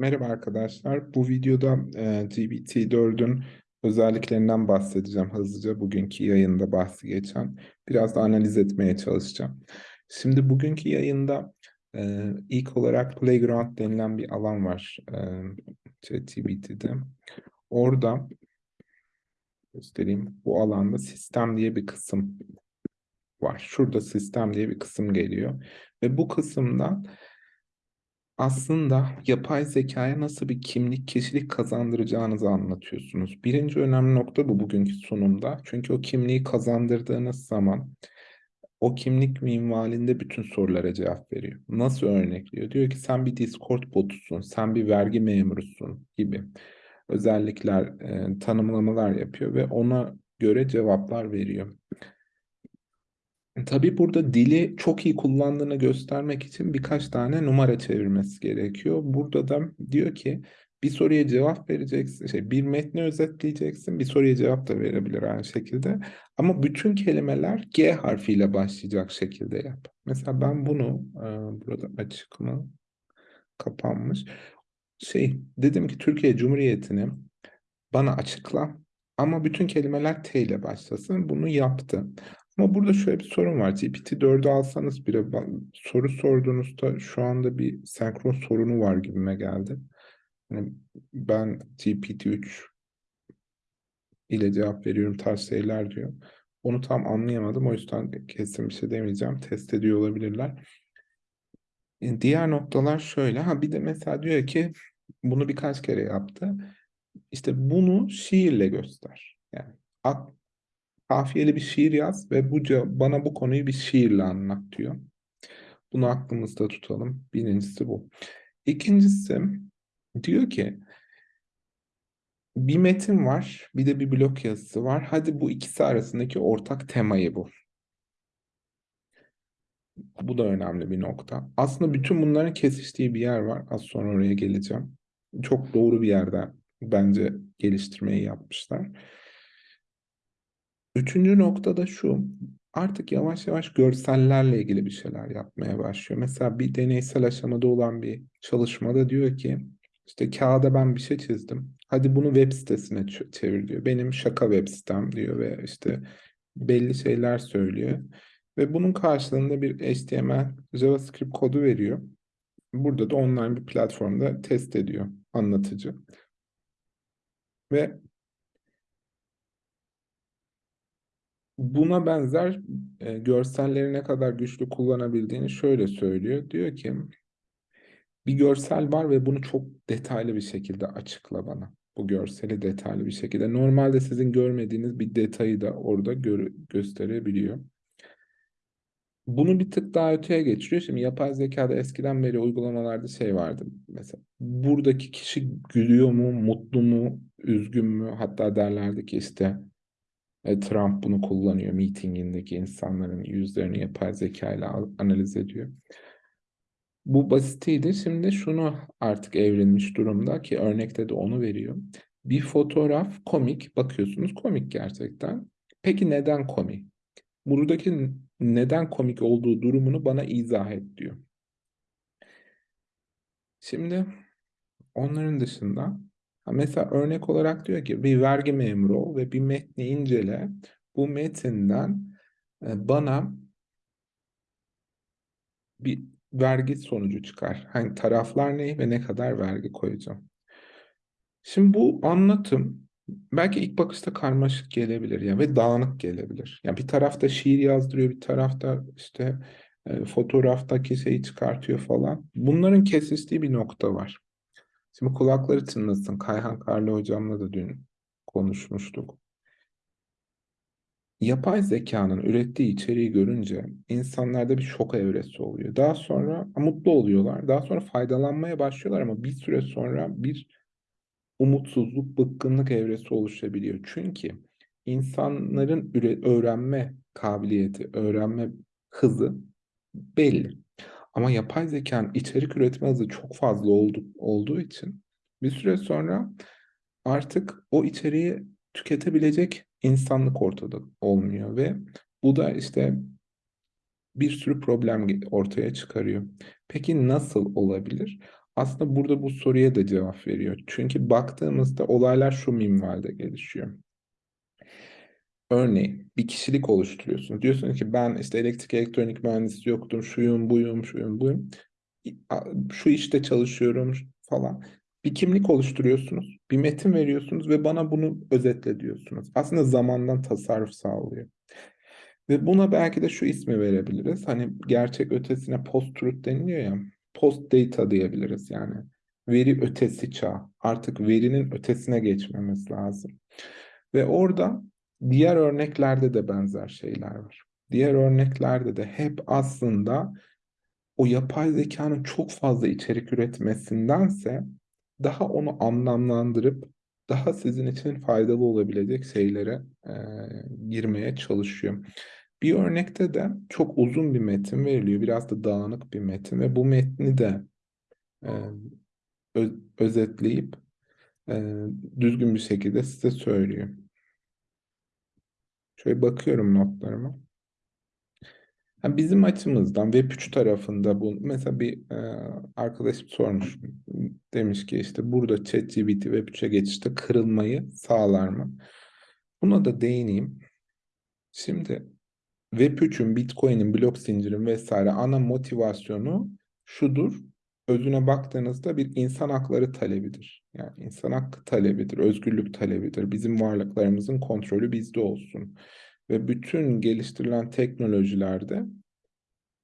Merhaba arkadaşlar. Bu videoda e, GPT-4'ün özelliklerinden bahsedeceğim hızlıca. Bugünkü yayında bahsi geçen. Biraz da analiz etmeye çalışacağım. Şimdi bugünkü yayında e, ilk olarak Playground denilen bir alan var e, ChatGPT'de. Orada göstereyim. Bu alanda sistem diye bir kısım var. Şurada sistem diye bir kısım geliyor. Ve bu kısımdan aslında yapay zekaya nasıl bir kimlik, kişilik kazandıracağınızı anlatıyorsunuz. Birinci önemli nokta bu bugünkü sunumda. Çünkü o kimliği kazandırdığınız zaman o kimlik minvalinde bütün sorulara cevap veriyor. Nasıl örnekliyor? Diyor ki sen bir Discord botusun, sen bir vergi memurusun gibi özellikler, e, tanımlamalar yapıyor ve ona göre cevaplar veriyor. Tabii burada dili çok iyi kullandığını göstermek için birkaç tane numara çevirmesi gerekiyor. Burada da diyor ki bir soruya cevap vereceksin, şey, bir metni özetleyeceksin, bir soruya cevap da verebilir aynı şekilde. Ama bütün kelimeler G harfiyle başlayacak şekilde yap. Mesela ben bunu, e, burada açık mı, kapanmış. Şey, dedim ki Türkiye Cumhuriyeti'ni bana açıkla ama bütün kelimeler T ile başlasın. Bunu yaptı. Ama burada şöyle bir sorun var. GPT-4'ü alsanız bile soru sorduğunuzda şu anda bir senkron sorunu var gibime geldi. Yani ben GPT-3 ile cevap veriyorum tarz şeyler diyor. Onu tam anlayamadım. O yüzden kesin bir şey demeyeceğim. Test ediyor olabilirler. E, diğer noktalar şöyle. Ha bir de mesela diyor ki bunu birkaç kere yaptı. İşte bunu şiirle göster. Yani kafiyeli bir şiir yaz ve bu bana bu konuyu bir şiirle anlat diyor. Bunu aklımızda tutalım. Birincisi bu. İkincisi diyor ki bir metin var, bir de bir blok yazısı var. Hadi bu ikisi arasındaki ortak temayı bu. Bu da önemli bir nokta. Aslında bütün bunların kesiştiği bir yer var. Az sonra oraya geleceğim. Çok doğru bir yerde bence geliştirmeyi yapmışlar. Üçüncü nokta da şu. Artık yavaş yavaş görsellerle ilgili bir şeyler yapmaya başlıyor. Mesela bir deneysel aşamada olan bir çalışmada diyor ki işte kağıda ben bir şey çizdim. Hadi bunu web sitesine çevir diyor. Benim şaka web sitem diyor ve işte belli şeyler söylüyor. Ve bunun karşılığında bir HTML, JavaScript kodu veriyor. Burada da online bir platformda test ediyor anlatıcı. Ve Buna benzer e, görselleri ne kadar güçlü kullanabildiğini şöyle söylüyor. Diyor ki bir görsel var ve bunu çok detaylı bir şekilde açıkla bana. Bu görseli detaylı bir şekilde. Normalde sizin görmediğiniz bir detayı da orada gö gösterebiliyor. Bunu bir tık daha öteye geçiriyor. Şimdi yapay zekada eskiden beri uygulamalarda şey vardı. Mesela buradaki kişi gülüyor mu, mutlu mu, üzgün mü? Hatta derlerdi ki işte e, Trump bunu kullanıyor. Meetingindeki insanların yüzlerini yapay zeka ile analiz ediyor. Bu basitiydi. Şimdi şunu artık evrilmiş durumda ki örnekte de onu veriyor. Bir fotoğraf komik. Bakıyorsunuz komik gerçekten. Peki neden komik? Buradaki neden komik olduğu durumunu bana izah et diyor. Şimdi onların dışında Mesela örnek olarak diyor ki bir vergi memuru ol ve bir metni incele. Bu metinden e, bana bir vergi sonucu çıkar. Hani taraflar ne ve ne kadar vergi koyacağım. Şimdi bu anlatım belki ilk bakışta karmaşık gelebilir ya ve dağınık gelebilir. Yani bir tarafta şiir yazdırıyor, bir tarafta işte e, fotoğraftaki şeyi çıkartıyor falan. Bunların kesiştiği bir nokta var. Şimdi kulakları çınlasın. Kayhan Karlı hocamla da dün konuşmuştuk. Yapay zekanın ürettiği içeriği görünce insanlarda bir şok evresi oluyor. Daha sonra mutlu oluyorlar. Daha sonra faydalanmaya başlıyorlar ama bir süre sonra bir umutsuzluk, bıkkınlık evresi oluşabiliyor. Çünkü insanların öğrenme kabiliyeti, öğrenme hızı belli. Ama yapay zekanın içerik üretme hızı çok fazla oldu, olduğu için bir süre sonra artık o içeriği tüketebilecek insanlık ortada olmuyor ve bu da işte bir sürü problem ortaya çıkarıyor. Peki nasıl olabilir? Aslında burada bu soruya da cevap veriyor. Çünkü baktığımızda olaylar şu minvalde gelişiyor. Örneğin bir kişilik oluşturuyorsun. Diyorsun ki ben işte elektrik elektronik mühendisi yoktum, şuyum, buyum, şuyum, buyum. Şu işte çalışıyorum falan. Bir kimlik oluşturuyorsunuz, bir metin veriyorsunuz ve bana bunu özetle diyorsunuz. Aslında zamandan tasarruf sağlıyor. Ve buna belki de şu ismi verebiliriz. Hani gerçek ötesine post-truth deniliyor ya. Post-data diyebiliriz yani. Veri ötesi çağ. Artık verinin ötesine geçmemiz lazım. Ve orada diğer örneklerde de benzer şeyler var. Diğer örneklerde de hep aslında o yapay zekanın çok fazla içerik üretmesindense daha onu anlamlandırıp daha sizin için faydalı olabilecek şeylere e, girmeye çalışıyor. Bir örnekte de çok uzun bir metin veriliyor. Biraz da dağınık bir metin ve bu metni de e, öz, özetleyip e, düzgün bir şekilde size söylüyor. Şöyle bakıyorum notlarıma. Yani bizim açımızdan Web3 tarafında bu mesela bir e, arkadaşım sormuş. Demiş ki işte burada ChatGPT Web3'e geçişte kırılmayı sağlar mı? Buna da değineyim. Şimdi Web3'ün, Bitcoin'in, blok zincirin vesaire ana motivasyonu şudur. Özüne baktığınızda bir insan hakları talebidir. Yani insan hakkı talebidir, özgürlük talebidir. Bizim varlıklarımızın kontrolü bizde olsun. Ve bütün geliştirilen teknolojilerde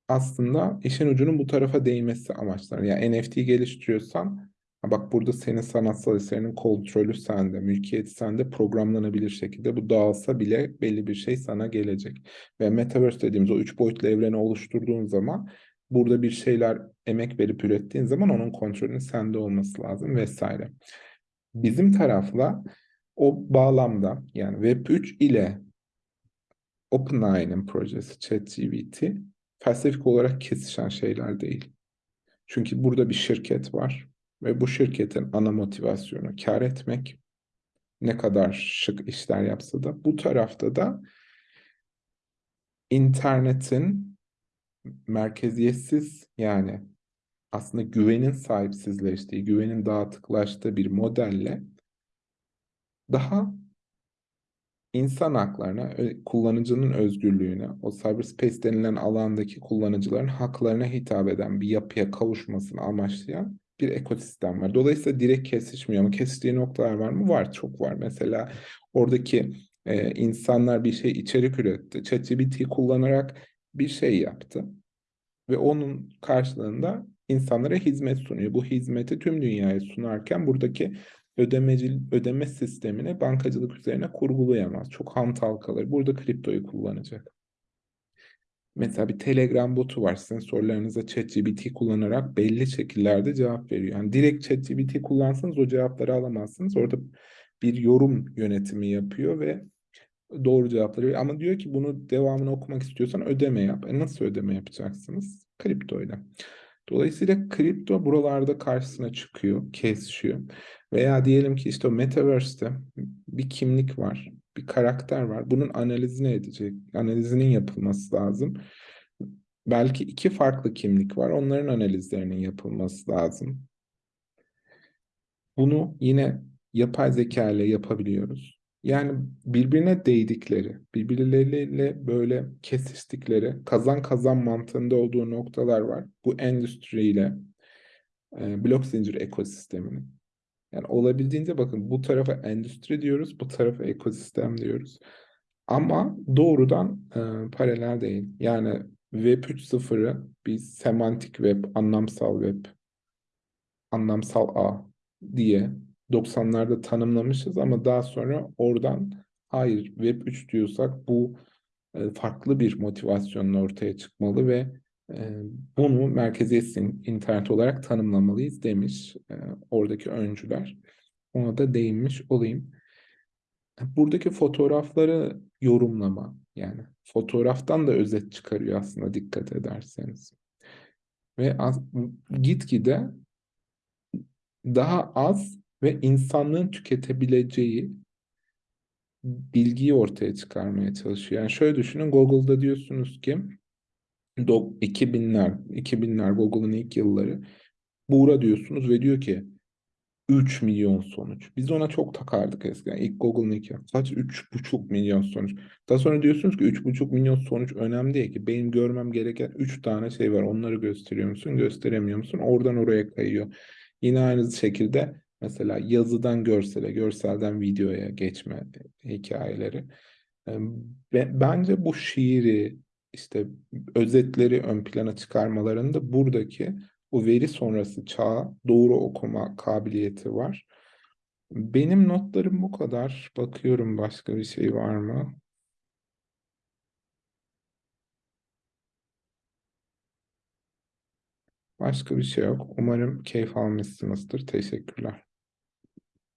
aslında işin ucunun bu tarafa değmesi amaçlar. Yani NFT geliştiriyorsan bak burada senin sanatsal eserinin kontrolü sende, mülkiyeti sende programlanabilir şekilde bu dağılsa bile belli bir şey sana gelecek. Ve Metaverse dediğimiz o üç boyutlu evreni oluşturduğun zaman burada bir şeyler emek verip ürettiğin zaman onun kontrolünün sende olması lazım vesaire. Bizim tarafla o bağlamda yani Web3 ile OpenAI'nin projesi ChatGPT felsefik olarak kesişen şeyler değil. Çünkü burada bir şirket var ve bu şirketin ana motivasyonu kar etmek. Ne kadar şık işler yapsa da bu tarafta da internetin merkeziyetsiz yani aslında güvenin sahipsizleştiği, güvenin dağıtıklaştığı bir modelle daha insan haklarına, kullanıcının özgürlüğüne, o cyberspace denilen alandaki kullanıcıların haklarına hitap eden bir yapıya kavuşmasını amaçlayan bir ekosistem var. Dolayısıyla direkt kesişmiyor ama kesiştiği noktalar var mı? Var, çok var. Mesela oradaki e, insanlar bir şey içerik üretti. ChatGPT kullanarak bir şey yaptı. Ve onun karşılığında insanlara hizmet sunuyor. Bu hizmeti tüm dünyaya sunarken buradaki ödemeci, ödeme sistemini bankacılık üzerine kurgulayamaz. Çok hantal kalır. Burada kriptoyu kullanacak. Mesela bir Telegram botu var. Sizin sorularınıza ChatGPT kullanarak belli şekillerde cevap veriyor. Yani direkt ChatGPT kullansanız o cevapları alamazsınız. Orada bir yorum yönetimi yapıyor ve doğru cevapları veriyor. Ama diyor ki bunu devamını okumak istiyorsan ödeme yap. E nasıl ödeme yapacaksınız? Kripto ile. Dolayısıyla kripto buralarda karşısına çıkıyor, kesişiyor. Veya diyelim ki işte o Metaverse'te bir kimlik var, bir karakter var. Bunun analizini edecek, analizinin yapılması lazım. Belki iki farklı kimlik var, onların analizlerinin yapılması lazım. Bunu yine yapay zeka ile yapabiliyoruz. Yani birbirine değdikleri, birbirleriyle böyle kesiştikleri, kazan kazan mantığında olduğu noktalar var. Bu endüstriyle, e, blok zincir ekosisteminin. Yani olabildiğince bakın bu tarafa endüstri diyoruz, bu tarafa ekosistem diyoruz. Ama doğrudan e, paralel değil. Yani Web 3.0'ı biz semantik web, anlamsal web, anlamsal ağ diye 90'larda tanımlamışız ama daha sonra oradan hayır Web 3 diyorsak bu e, farklı bir motivasyonla ortaya çıkmalı ve e, bunu merkeziyetsiz internet olarak tanımlamalıyız demiş e, oradaki öncüler. Ona da değinmiş olayım. Buradaki fotoğrafları yorumlama yani fotoğraftan da özet çıkarıyor aslında dikkat ederseniz. Ve gitgide daha az ve insanlığın tüketebileceği bilgiyi ortaya çıkarmaya çalışıyor. Yani şöyle düşünün Google'da diyorsunuz ki 2000'ler 2000'ler Google'ın ilk yılları Buğra diyorsunuz ve diyor ki 3 milyon sonuç. Biz ona çok takardık eskiden. İlk Google'ın ilk kaç? 3,5 milyon sonuç. Daha sonra diyorsunuz ki 3,5 milyon sonuç önemli değil ki. Benim görmem gereken 3 tane şey var. Onları gösteriyor musun, gösteremiyor musun? Oradan oraya kayıyor. Yine aynı şekilde mesela yazıdan görsele, görselden videoya geçme hikayeleri. Bence bu şiiri, işte özetleri ön plana çıkarmalarında buradaki o veri sonrası çağa doğru okuma kabiliyeti var. Benim notlarım bu kadar. Bakıyorum başka bir şey var mı? Başka bir şey yok. Umarım keyif almışsınızdır. Teşekkürler.